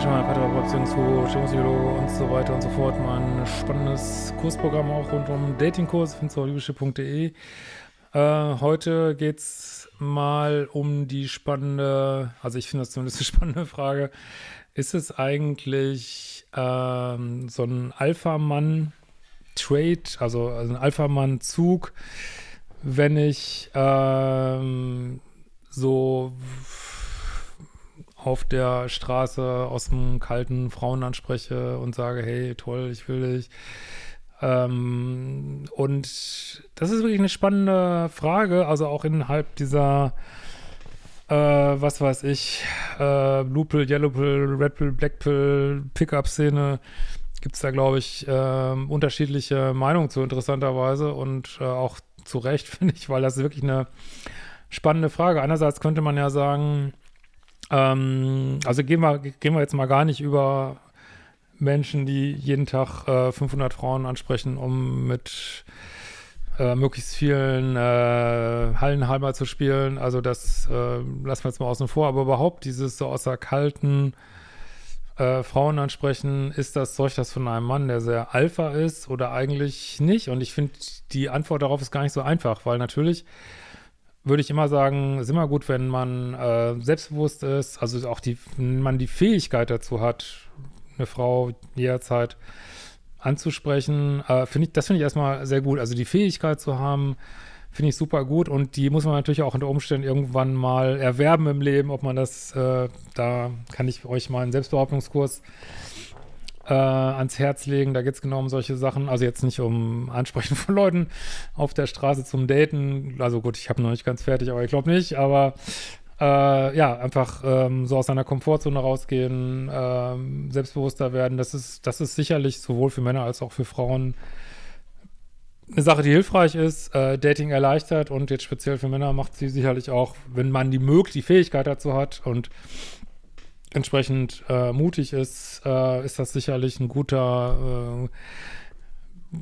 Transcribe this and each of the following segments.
Schemmer, Paartherapeut, Beziehungscoach, Psychologe und so weiter und so fort. Mein spannendes Kursprogramm auch rund um Datingkurs, findest du auf liebeschiff.de. Äh, heute geht es mal um die spannende, also ich finde das zumindest eine spannende Frage, ist es eigentlich ähm, so ein Alpha-Mann-Trade, also, also ein Alpha-Mann-Zug, wenn ich ähm, so auf der Straße aus dem kalten Frauen anspreche und sage, hey, toll, ich will dich. Ähm, und das ist wirklich eine spannende Frage, also auch innerhalb dieser, äh, was weiß ich, äh, Blue Pill, Yellow Pill, Red Pill, Black Pill, Pickup-Szene, gibt es da, glaube ich, äh, unterschiedliche Meinungen zu, interessanterweise und äh, auch zu Recht, finde ich, weil das ist wirklich eine spannende Frage. Einerseits könnte man ja sagen, ähm, also gehen wir, gehen wir jetzt mal gar nicht über Menschen, die jeden Tag äh, 500 Frauen ansprechen, um mit äh, möglichst vielen äh, Hallenhalmer zu spielen. Also das äh, lassen wir jetzt mal außen vor. Aber überhaupt dieses so außer kalten äh, Frauen ansprechen, ist das Zeug das von einem Mann, der sehr Alpha ist oder eigentlich nicht? Und ich finde, die Antwort darauf ist gar nicht so einfach, weil natürlich würde ich immer sagen, ist immer gut, wenn man äh, selbstbewusst ist, also auch die, wenn man die Fähigkeit dazu hat, eine Frau jederzeit anzusprechen, äh, finde ich, das finde ich erstmal sehr gut. Also die Fähigkeit zu haben, finde ich super gut und die muss man natürlich auch unter Umständen irgendwann mal erwerben im Leben, ob man das, äh, da kann ich euch mal einen Selbstbehauptungskurs ans Herz legen. Da geht es genau um solche Sachen. Also jetzt nicht um Ansprechen von Leuten auf der Straße zum Daten. Also gut, ich habe noch nicht ganz fertig, aber ich glaube nicht. Aber äh, ja, einfach ähm, so aus seiner Komfortzone rausgehen, ähm, selbstbewusster werden. Das ist, das ist sicherlich sowohl für Männer als auch für Frauen eine Sache, die hilfreich ist, äh, Dating erleichtert und jetzt speziell für Männer macht sie sicherlich auch, wenn man die Möglichkeit, die Fähigkeit dazu hat und entsprechend äh, mutig ist, äh, ist das sicherlich ein guter, äh,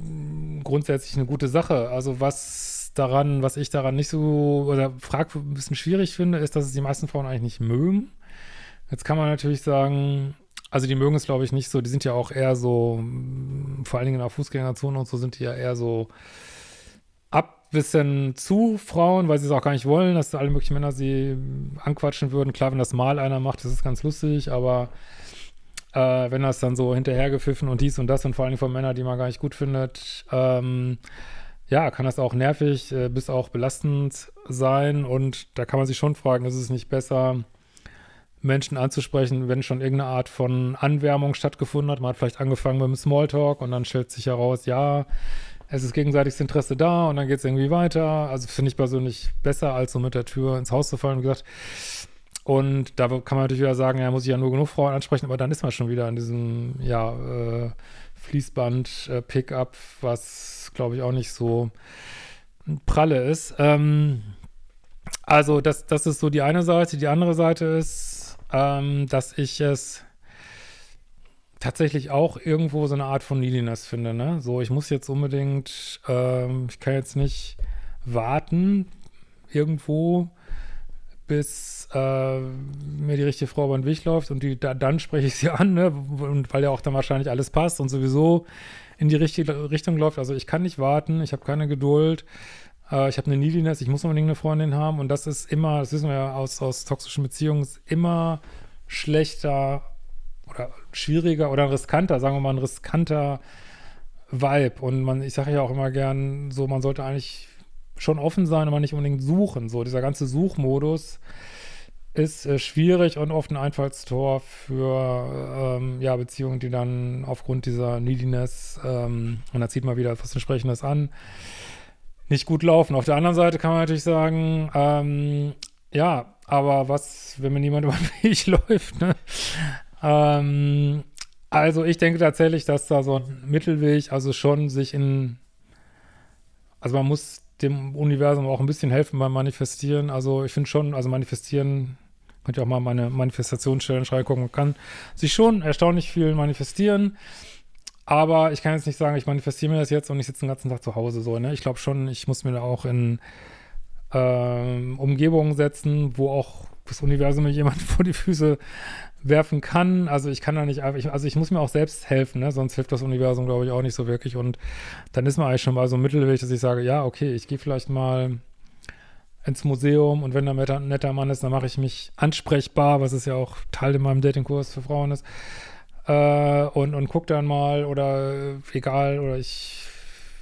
grundsätzlich eine gute Sache. Also was daran, was ich daran nicht so, oder frag, ein bisschen schwierig finde, ist, dass es die meisten Frauen eigentlich nicht mögen. Jetzt kann man natürlich sagen, also die mögen es glaube ich nicht so, die sind ja auch eher so, vor allen Dingen in der Fußgängerzone und so sind die ja eher so bisschen zu Frauen, weil sie es auch gar nicht wollen, dass alle möglichen Männer sie anquatschen würden. Klar, wenn das mal einer macht, das ist ganz lustig, aber äh, wenn das dann so hinterhergepfiffen und dies und das und vor allem von Männern, die man gar nicht gut findet, ähm, ja, kann das auch nervig äh, bis auch belastend sein und da kann man sich schon fragen, ist es nicht besser, Menschen anzusprechen, wenn schon irgendeine Art von Anwärmung stattgefunden hat. Man hat vielleicht angefangen mit dem Smalltalk und dann stellt sich heraus, ja, es ist gegenseitiges Interesse da und dann geht es irgendwie weiter. Also finde ich persönlich besser, als so mit der Tür ins Haus zu fallen. Wie gesagt, und da kann man natürlich wieder sagen, ja, muss ich ja nur genug Frauen ansprechen, aber dann ist man schon wieder in diesem, ja, äh, Fließband-Pickup, äh, was, glaube ich, auch nicht so pralle ist. Ähm, also das, das ist so die eine Seite. Die andere Seite ist, ähm, dass ich es tatsächlich auch irgendwo so eine Art von Neediness finde, ne? So, ich muss jetzt unbedingt, ähm, ich kann jetzt nicht warten irgendwo, bis äh, mir die richtige Frau über den Weg läuft und die, da, dann spreche ich sie an, ne? Und weil ja auch dann wahrscheinlich alles passt und sowieso in die richtige Richtung läuft. Also ich kann nicht warten, ich habe keine Geduld, äh, ich habe eine Neediness, ich muss unbedingt eine Freundin haben und das ist immer, das wissen wir ja aus, aus toxischen Beziehungen, immer schlechter oder schwieriger oder riskanter, sagen wir mal, ein riskanter Vibe. Und man, ich sage ja auch immer gern, so, man sollte eigentlich schon offen sein, aber nicht unbedingt suchen. So, dieser ganze Suchmodus ist äh, schwierig und oft ein Einfallstor für ähm, ja, Beziehungen, die dann aufgrund dieser Neediness, ähm, und da zieht man wieder etwas entsprechendes an, nicht gut laufen. Auf der anderen Seite kann man natürlich sagen, ähm, ja, aber was, wenn mir niemand über den Weg läuft, ne? Ähm, also ich denke tatsächlich, dass da so ein Mittelweg, also schon sich in, also man muss dem Universum auch ein bisschen helfen beim Manifestieren. Also ich finde schon, also manifestieren, könnt ihr auch mal meine Manifestationsstellen reingucken, man kann sich schon erstaunlich viel manifestieren. Aber ich kann jetzt nicht sagen, ich manifestiere mir das jetzt und ich sitze den ganzen Tag zu Hause so, ne? Ich glaube schon, ich muss mir da auch in ähm, Umgebungen setzen, wo auch das Universum mir jemand vor die Füße werfen kann. Also ich kann da nicht einfach, also ich muss mir auch selbst helfen, ne? sonst hilft das Universum, glaube ich, auch nicht so wirklich. Und dann ist man eigentlich schon mal so ein Mittelweg, dass ich sage, ja, okay, ich gehe vielleicht mal ins Museum und wenn da ein netter Mann ist, dann mache ich mich ansprechbar, was ist ja auch Teil in meinem Datingkurs für Frauen ist. Äh, und, und guck dann mal oder egal, oder ich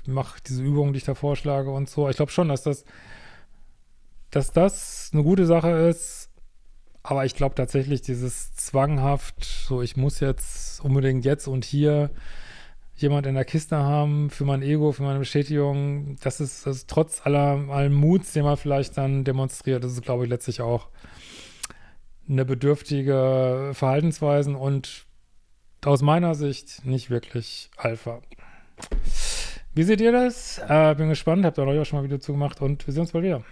mache diese Übungen, die ich da vorschlage und so. Ich glaube schon, dass das, dass das eine gute Sache ist, aber ich glaube tatsächlich dieses zwanghaft, so ich muss jetzt unbedingt jetzt und hier jemand in der Kiste haben für mein Ego, für meine Bestätigung, das ist, das ist trotz aller, allem Muts, den man vielleicht dann demonstriert, das ist, glaube ich, letztlich auch eine bedürftige Verhaltensweisen und aus meiner Sicht nicht wirklich Alpha. Wie seht ihr das? Äh, bin gespannt, habt ihr euch auch schon mal ein Video zugemacht und wir sehen uns bald wieder.